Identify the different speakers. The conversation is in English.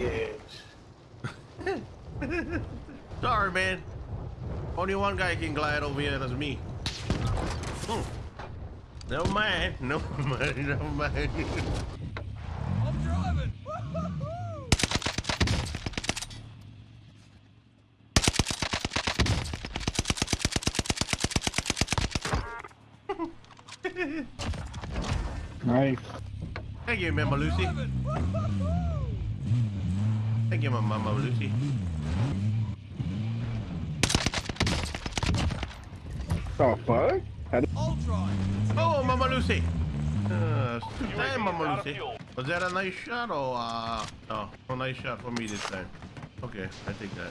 Speaker 1: Yes. Sorry, man. Only one guy can glide over here. That's me. Hmm. Never mind. Never mind. Never mind.
Speaker 2: I'm driving.
Speaker 3: nice.
Speaker 1: Thank you, Mama Lucy. Thank you, my Mama Lucy.
Speaker 3: The fuck? How did-
Speaker 2: I'll drive.
Speaker 1: Oh, Mama Lucy. Uh, it's
Speaker 4: UAV
Speaker 1: time,
Speaker 4: is
Speaker 1: Mama Lucy. Was that a nice shot or uh? Oh, a nice shot for me this time. Okay, I take that.